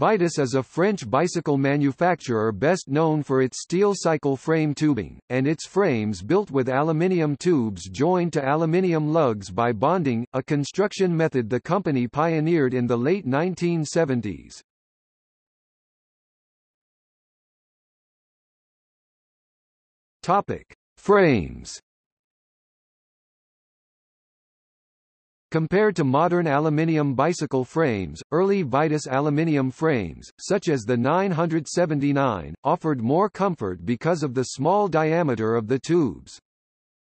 Vitus is a French bicycle manufacturer best known for its steel cycle frame tubing, and its frames built with aluminium tubes joined to aluminium lugs by bonding, a construction method the company pioneered in the late 1970s. Topic: Frames Compared to modern aluminium bicycle frames, early Vitus aluminium frames, such as the 979, offered more comfort because of the small diameter of the tubes.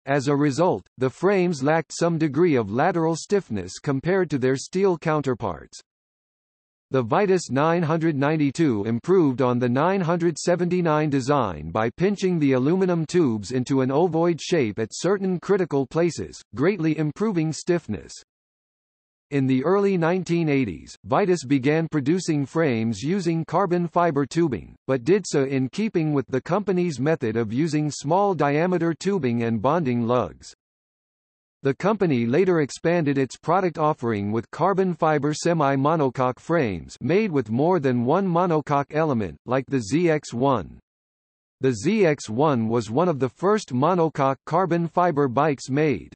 As a result, the frames lacked some degree of lateral stiffness compared to their steel counterparts. The Vitus 992 improved on the 979 design by pinching the aluminum tubes into an ovoid shape at certain critical places, greatly improving stiffness. In the early 1980s, Vitus began producing frames using carbon fiber tubing, but did so in keeping with the company's method of using small diameter tubing and bonding lugs. The company later expanded its product offering with carbon fiber semi-monocoque frames made with more than one monocoque element, like the ZX-1. The ZX-1 was one of the first monocoque carbon fiber bikes made.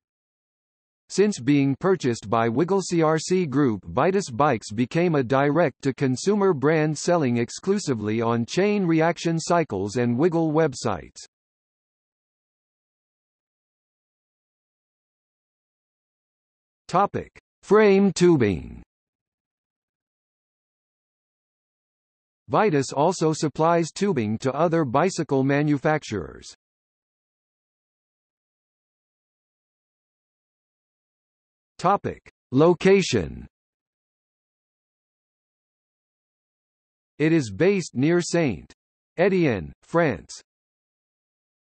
Since being purchased by Wiggle CRC Group Vitus Bikes became a direct-to-consumer brand selling exclusively on chain reaction cycles and Wiggle websites. Topic: Frame tubing. Vitus also supplies tubing to other bicycle manufacturers. Topic: Location. It is based near Saint. Étienne, France.